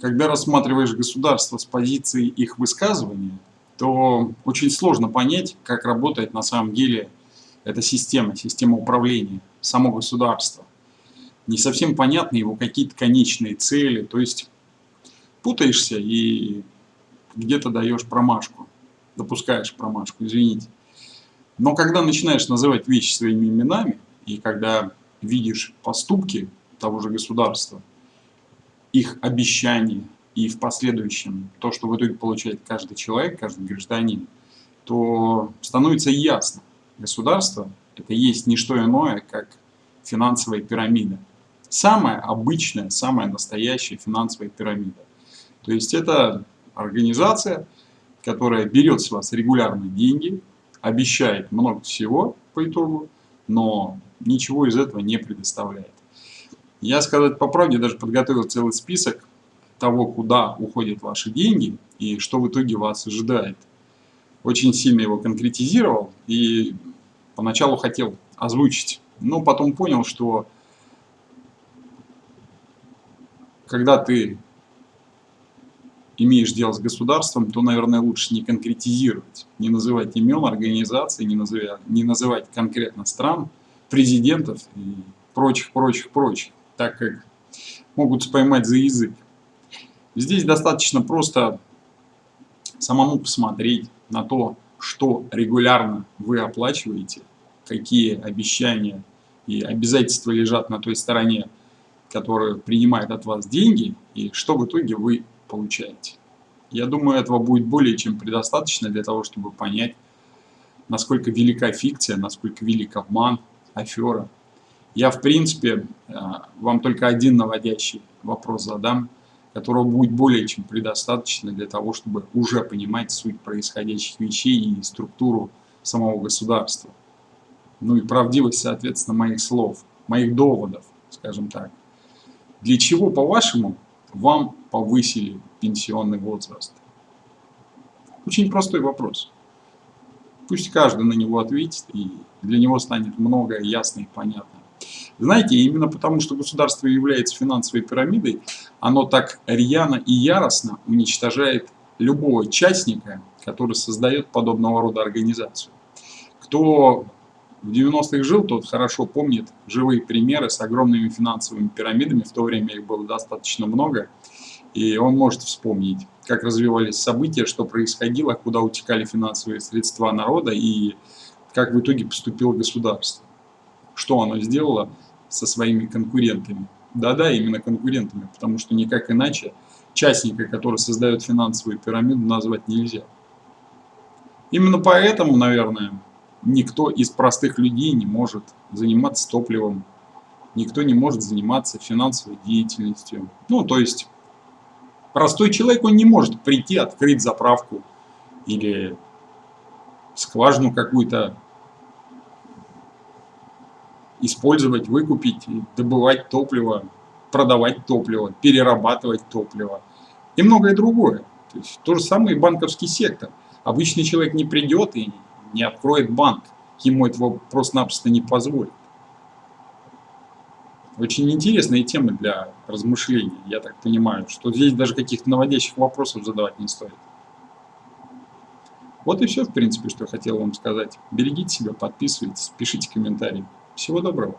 когда рассматриваешь государство с позиции их высказывания, то очень сложно понять, как работает на самом деле эта система, система управления, само государство. Не совсем понятны его какие-то конечные цели, то есть путаешься и где-то даешь промашку, допускаешь промашку, извините. Но когда начинаешь называть вещи своими именами, и когда видишь поступки того же государства, их обещания и в последующем то, что в итоге получает каждый человек, каждый гражданин, то становится ясно, государство это есть не что иное, как финансовая пирамида. Самая обычная, самая настоящая финансовая пирамида. То есть это организация, которая берет с вас регулярно деньги, обещает много всего по итогу, но ничего из этого не предоставляет. Я, сказать по правде, даже подготовил целый список того, куда уходят ваши деньги и что в итоге вас ожидает. Очень сильно его конкретизировал и поначалу хотел озвучить, но потом понял, что когда ты имеешь дело с государством, то, наверное, лучше не конкретизировать, не называть имен организаций, не называть, не называть конкретно стран, президентов и прочих, прочих, прочих так как могут поймать за язык. Здесь достаточно просто самому посмотреть на то, что регулярно вы оплачиваете, какие обещания и обязательства лежат на той стороне, которая принимает от вас деньги, и что в итоге вы получаете. Я думаю, этого будет более чем предостаточно для того, чтобы понять, насколько велика фикция, насколько велик обман, афера. Я, в принципе, э, вам только один наводящий вопрос задам, которого будет более чем предостаточно для того, чтобы уже понимать суть происходящих вещей и структуру самого государства. Ну и правдивость, соответственно, моих слов, моих доводов, скажем так. Для чего, по-вашему, вам повысили пенсионный возраст? Очень простой вопрос. Пусть каждый на него ответит, и для него станет многое ясно и понятно. Знаете, именно потому, что государство является финансовой пирамидой, оно так рьяно и яростно уничтожает любого участника, который создает подобного рода организацию. Кто в 90-х жил, тот хорошо помнит живые примеры с огромными финансовыми пирамидами, в то время их было достаточно много, и он может вспомнить, как развивались события, что происходило, куда утекали финансовые средства народа и как в итоге поступило государство. Что оно сделало со своими конкурентами. Да-да, именно конкурентами, потому что никак иначе частника, который создает финансовую пирамиду, назвать нельзя. Именно поэтому, наверное, никто из простых людей не может заниматься топливом, никто не может заниматься финансовой деятельностью. Ну, то есть, простой человек, он не может прийти, открыть заправку или скважину какую-то использовать, выкупить, добывать топливо, продавать топливо, перерабатывать топливо и многое другое. То, есть, то же самое и банковский сектор. Обычный человек не придет и не откроет банк, ему этого просто-напросто не позволит. Очень интересная тема для размышлений, я так понимаю, что здесь даже каких-то наводящих вопросов задавать не стоит. Вот и все, в принципе, что я хотел вам сказать. Берегите себя, подписывайтесь, пишите комментарии. Всего доброго.